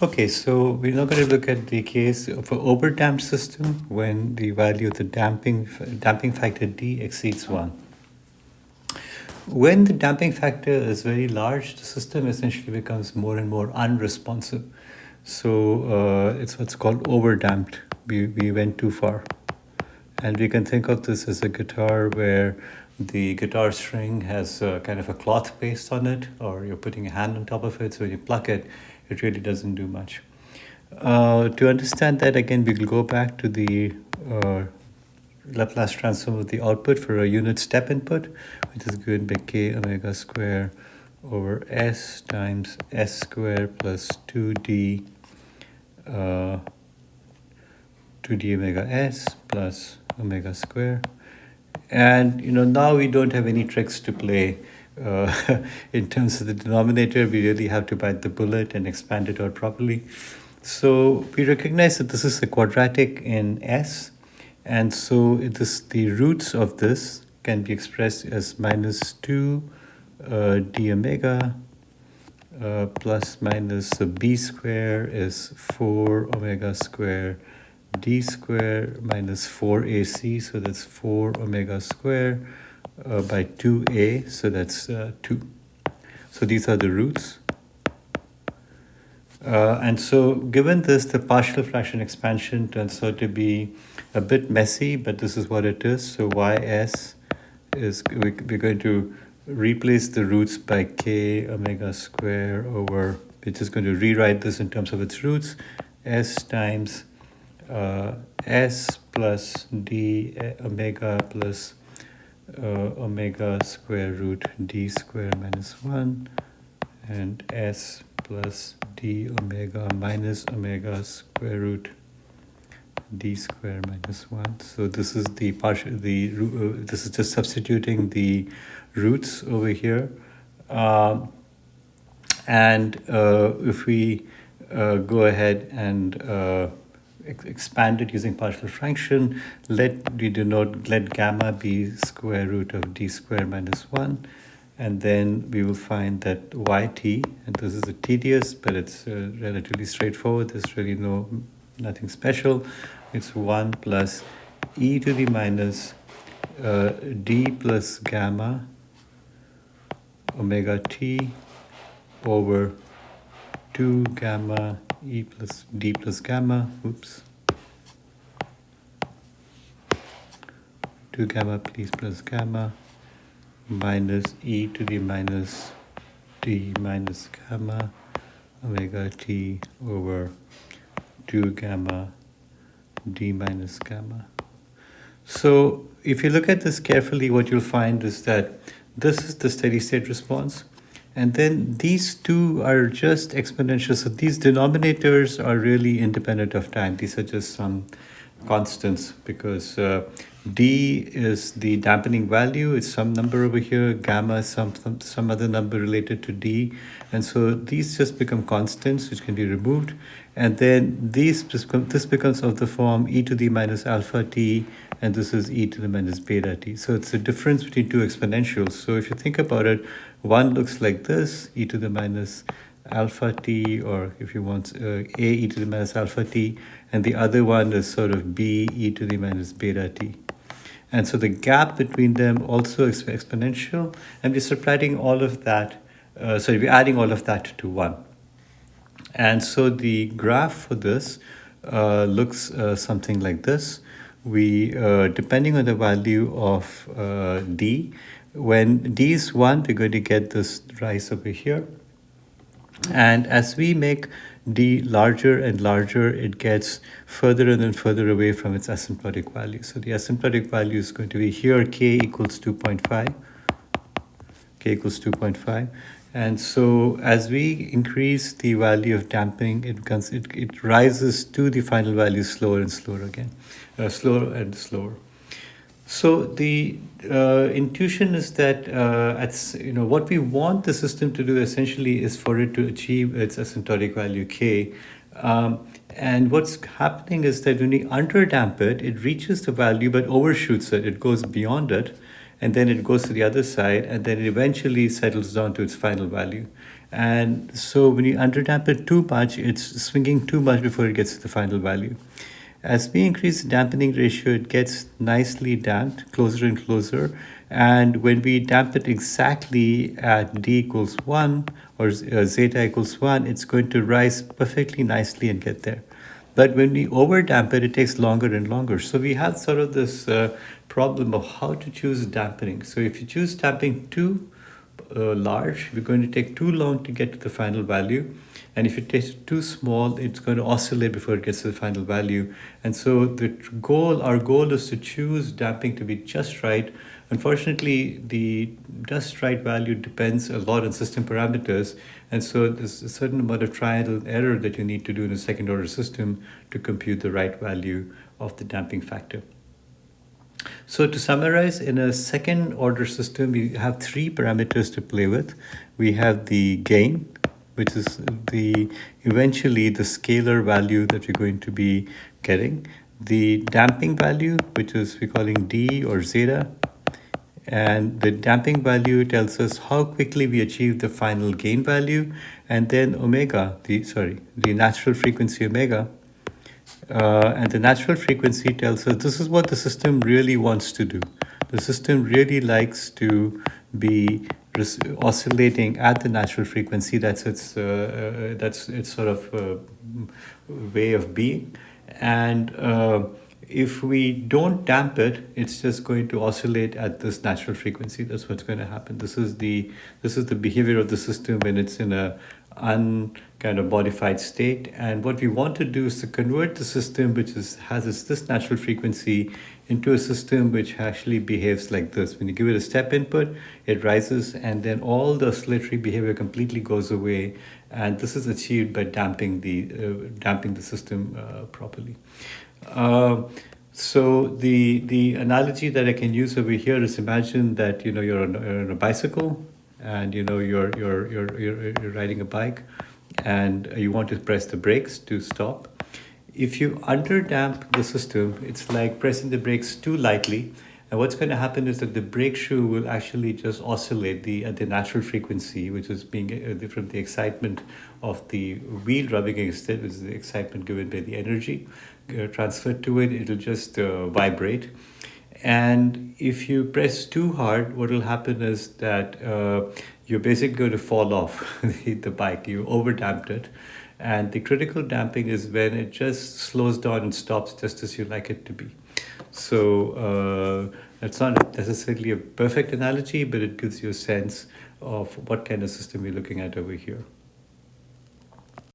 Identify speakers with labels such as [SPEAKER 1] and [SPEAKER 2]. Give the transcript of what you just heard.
[SPEAKER 1] Okay, so we're now going to look at the case of an overdamped system when the value of the damping damping factor D exceeds 1. When the damping factor is very large, the system essentially becomes more and more unresponsive. So uh, it's what's called overdamped. We, we went too far. And we can think of this as a guitar where the guitar string has a, kind of a cloth paste on it, or you're putting a hand on top of it. So when you pluck it, it really doesn't do much. Uh, to understand that, again, we will go back to the uh, Laplace transform of the output for a unit step input, which is given by k omega square over s times s square plus 2d uh, 2d omega s plus omega square. And, you know, now we don't have any tricks to play uh, in terms of the denominator, we really have to bite the bullet and expand it out properly. So we recognize that this is a quadratic in S, and so this the roots of this can be expressed as minus 2 uh, d omega uh, plus minus the b square is 4 omega square d square minus 4ac, so that's 4 omega square uh, by 2a, so that's uh, 2. So these are the roots. Uh, and so given this, the partial fraction expansion turns out to be a bit messy, but this is what it is. So ys is, we're going to replace the roots by k omega square over, we're just going to rewrite this in terms of its roots, s times uh, s plus d uh, omega plus uh, omega square root d square minus 1 and s plus d omega minus omega square root d square minus 1 so this is the partial the uh, this is just substituting the roots over here. Um, and uh, if we uh, go ahead and uh, expanded using partial fraction, let we denote let gamma be square root of d square minus 1 and then we will find that yt and this is a tedious but it's uh, relatively straightforward there's really no nothing special. It's 1 plus e to the minus uh, d plus gamma omega t over 2 gamma e plus d plus gamma, oops, 2 gamma please plus gamma minus e to the minus d minus gamma omega t over 2 gamma d minus gamma. So if you look at this carefully, what you'll find is that this is the steady state response. And then these two are just exponential. So these denominators are really independent of time. These are just some constants because uh, d is the dampening value. It's some number over here. Gamma is some, some, some other number related to d. And so these just become constants which can be removed. And then these this becomes of the form e to the minus alpha t and this is e to the minus beta t. So it's the difference between two exponentials. So if you think about it, one looks like this, e to the minus alpha t, or if you want uh, a e to the minus alpha t, and the other one is sort of b e to the minus beta t. And so the gap between them also is exponential, and we're subtracting all of that, uh, sorry, we're adding all of that to 1. And so the graph for this uh, looks uh, something like this we, uh, depending on the value of uh, d, when d is 1, we're going to get this rise over here. And as we make d larger and larger, it gets further and further away from its asymptotic value. So the asymptotic value is going to be here, k equals 2.5, k equals 2.5. And so as we increase the value of damping, it, becomes, it, it rises to the final value slower and slower again, uh, slower and slower. So the uh, intuition is that uh, at, you know what we want the system to do essentially is for it to achieve its asymptotic value k. Um, and what's happening is that when we underdamp it, it reaches the value but overshoots it. It goes beyond it and then it goes to the other side and then it eventually settles down to its final value. And so when you underdamp it too much, it's swinging too much before it gets to the final value. As we increase the dampening ratio, it gets nicely damped, closer and closer. And when we damp it exactly at d equals 1 or uh, zeta equals 1, it's going to rise perfectly nicely and get there. But when we over damp it, it takes longer and longer. So we have sort of this uh, problem of how to choose dampening. So if you choose damping too uh, large, we're going to take too long to get to the final value. And if it takes too small, it's going to oscillate before it gets to the final value. And so the goal, our goal is to choose damping to be just right. Unfortunately, the just right value depends a lot on system parameters. And so there's a certain amount of trial and error that you need to do in a second order system to compute the right value of the damping factor. So to summarize, in a second order system, we have three parameters to play with. We have the gain, which is the eventually the scalar value that we're going to be getting. The damping value, which is we're calling D or zeta. And the damping value tells us how quickly we achieve the final gain value. And then omega, the sorry, the natural frequency omega, uh, and the natural frequency tells us this is what the system really wants to do. The system really likes to be oscillating at the natural frequency. That's its uh, uh, that's its sort of uh, way of being, and uh, if we don't damp it, it's just going to oscillate at this natural frequency. That's what's going to happen. This is the this is the behavior of the system when it's in a un kind of modified state. And what we want to do is to convert the system which is, has this, this natural frequency into a system which actually behaves like this. When you give it a step input, it rises and then all the oscillatory behavior completely goes away. And this is achieved by damping the, uh, damping the system uh, properly. Uh, so the the analogy that I can use over here is imagine that you know you're on, you're on a bicycle and you know you're, you're you're you're you're riding a bike and you want to press the brakes to stop. If you underdamp the system, it's like pressing the brakes too lightly. And what's going to happen is that the brake shoe will actually just oscillate the at the natural frequency, which is being uh, from the excitement of the wheel rubbing against it, which is the excitement given by the energy uh, transferred to it. It'll just uh, vibrate. And if you press too hard, what will happen is that uh, you're basically going to fall off the, the bike. You over damped it. And the critical damping is when it just slows down and stops just as you like it to be. So uh, it's not necessarily a perfect analogy, but it gives you a sense of what kind of system we're looking at over here.